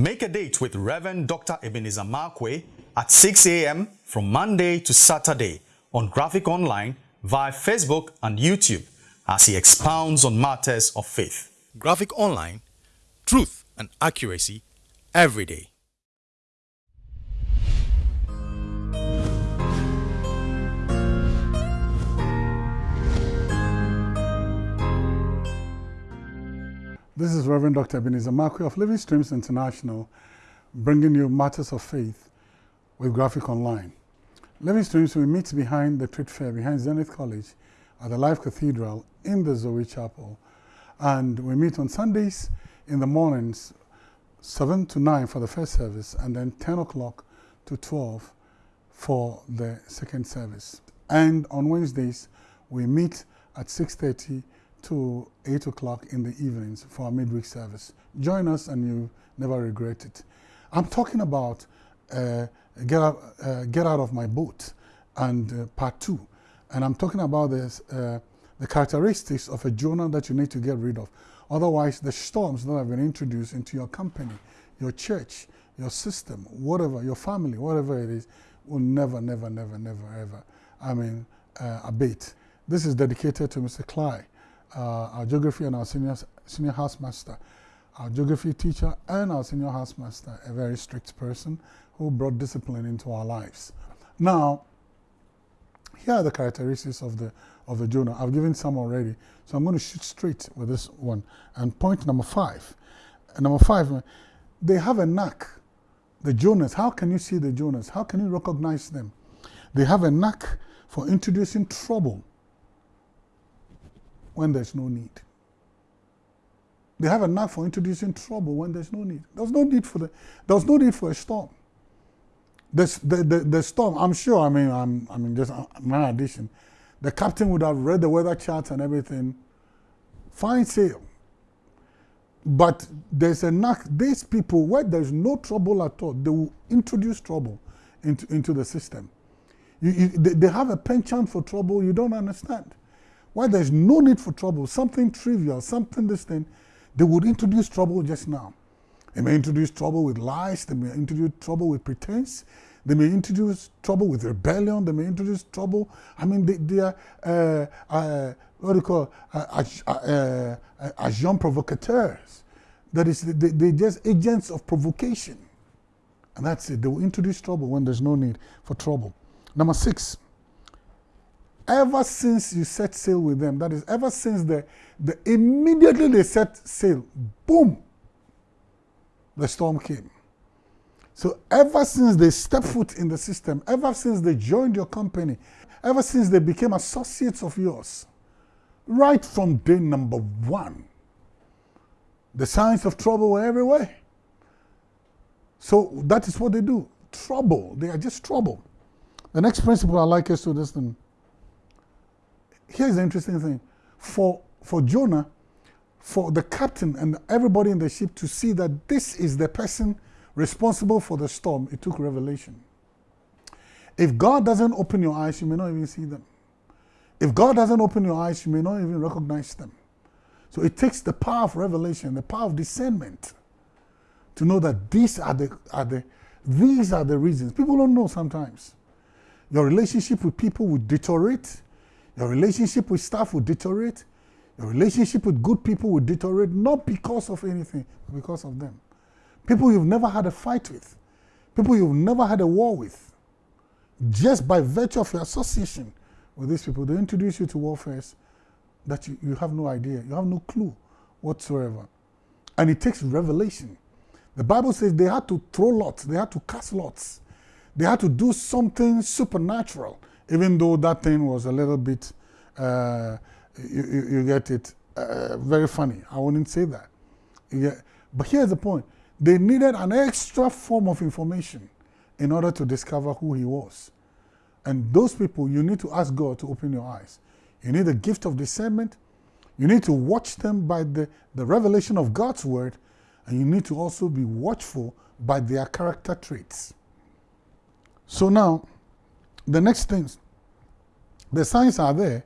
Make a date with Reverend Dr. Ebenezer Markwei at 6 a.m. from Monday to Saturday on Graphic Online via Facebook and YouTube as he expounds on matters of faith. Graphic Online, truth and accuracy every day. This is Reverend Dr. Ebenezer Markwei of Living Streams International, bringing you matters of faith with Graphic Online. Living Streams, we meet behind the trade fair, behind Zenith College at the Life Cathedral in the Zoe Chapel. And we meet on Sundays in the mornings, 7 to 9 for the first service, and then 10 o'clock to 12 for the second service. And on Wednesdays, we meet at 6.30 to 8 o'clock in the evenings for our midweek service. Join us and you never regret it. I'm talking about uh, get, out, uh, get Out of My Boat and uh, part two. And I'm talking about this, uh, the characteristics of a Jonah that you need to get rid of. Otherwise, the storms that have been introduced into your company, your church, your system, whatever, your family, whatever it is, will never, never, never, never, ever, I mean, uh, abate. This is dedicated to Mr. Clyde uh, our geography and our senior, senior housemaster. Our geography teacher and our senior housemaster, a very strict person who brought discipline into our lives. Now, here are the characteristics of the, of the Jonah. I've given some already, so I'm going to shoot straight with this one. And point number five. And number five, they have a knack. The Jonahs, how can you see the Jonahs? How can you recognize them? They have a knack for introducing trouble when there's no need. They have a knack for introducing trouble when there's no need. There's no need for the, there's no need for a storm. The, the, the, the storm, I'm sure, I mean, I'm, I mean, just uh, my addition, the captain would have read the weather charts and everything, fine sail. But there's a knack, these people, where there's no trouble at all, they will introduce trouble into, into the system. You, you, they, they have a penchant for trouble you don't understand. Why there's no need for trouble, something trivial, something this thing, they would introduce trouble just now. They may introduce trouble with lies, they may introduce trouble with pretense, they may introduce trouble with rebellion, they may introduce trouble. I mean, they, they are, uh, uh, what do you call, uh, uh, uh agents provocateurs. That is, they, they're just agents of provocation. And that's it. They will introduce trouble when there's no need for trouble. Number six, ever since you set sail with them, that is, ever since the, the immediately they set sail, boom, the storm came. So ever since they stepped foot in the system, ever since they joined your company, ever since they became associates of yours, right from day number one, the signs of trouble were everywhere. So that is what they do. Trouble. They are just trouble. The next principle I like is to listen here's the interesting thing. For, for Jonah, for the captain and everybody in the ship to see that this is the person responsible for the storm, it took revelation. If God doesn't open your eyes, you may not even see them. If God doesn't open your eyes, you may not even recognize them. So it takes the power of revelation, the power of discernment to know that these are the, are the, these are the reasons. People don't know sometimes. Your relationship with people will deteriorate your relationship with staff will deteriorate. Your relationship with good people will deteriorate, not because of anything, but because of them. People you've never had a fight with, people you've never had a war with, just by virtue of your association with these people, they introduce you to warfares that you, you have no idea, you have no clue whatsoever. And it takes revelation. The Bible says they had to throw lots, they had to cast lots, they had to do something supernatural even though that thing was a little bit, uh, you, you, get it, uh, very funny. I wouldn't say that. Get, but here's the point. They needed an extra form of information in order to discover who he was. And those people, you need to ask God to open your eyes. You need a gift of discernment. You need to watch them by the, the revelation of God's word. And you need to also be watchful by their character traits. So now, the next things, the signs are there.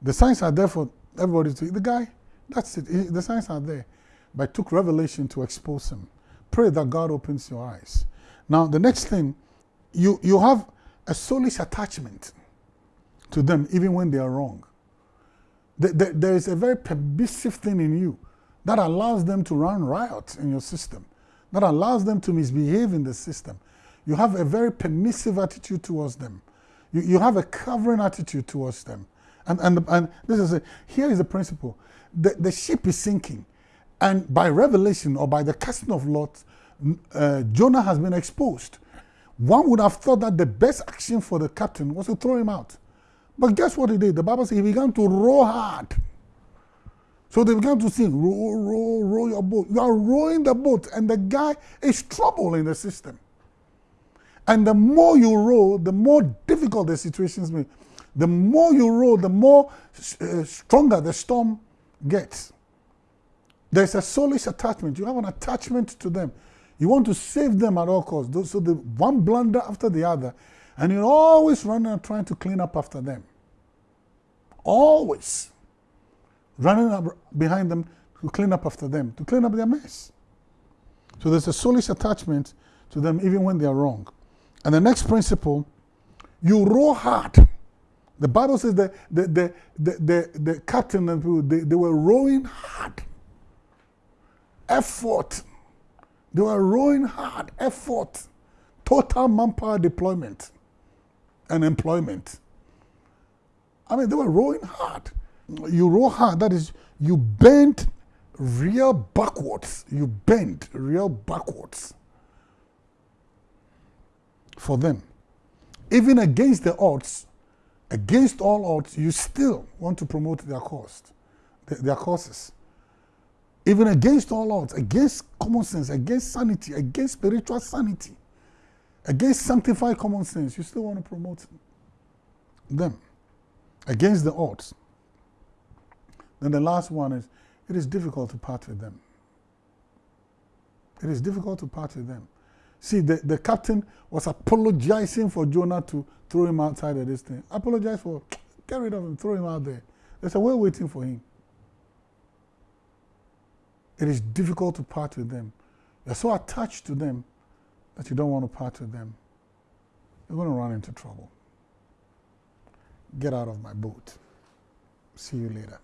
The signs are there for everybody to, the guy, that's it, the signs are there. But it took revelation to expose him. pray that God opens your eyes. Now, the next thing, you, you have a soulish attachment to them even when they are wrong. The, the, there is a very permissive thing in you that allows them to run riot in your system, that allows them to misbehave in the system. You have a very permissive attitude towards them. You, you have a covering attitude towards them. And, and, and this is a, here is the principle. The, the ship is sinking. And by revelation or by the casting of lots, uh, Jonah has been exposed. One would have thought that the best action for the captain was to throw him out. But guess what he did? The Bible says he began to row hard. So they began to sing, row, row, row your boat. You are rowing the boat, and the guy is trouble in the system. And the more you row, the more difficult the situations may. The more you row, the more uh, stronger the storm gets. There's a soulish attachment. You have an attachment to them. You want to save them at all costs. So the one blunder after the other, and you're always running and trying to clean up after them. Always running up behind them to clean up after them, to clean up their mess. So there's a soulish attachment to them even when they are wrong. And the next principle, you row hard. The Bible says that the, the, the, the, the captain and people, they, they were rowing hard. Effort. They were rowing hard. Effort. Total manpower deployment and employment. I mean, they were rowing hard. You row hard, that is, you bend real backwards. You bend real backwards for them. Even against the odds, against all odds, you still want to promote their cause, their causes. Even against all odds, against common sense, against sanity, against spiritual sanity, against sanctified common sense, you still want to promote them against the odds. Then the last one is it is difficult to part with them. It is difficult to part with them. See, the, the captain was apologizing for Jonah to throw him outside of this thing. Apologize for, get rid of him, throw him out there. There's a way waiting for him. It is difficult to part with them. You're so attached to them that you don't want to part with them. You're going to run into trouble. Get out of my boat. See you later.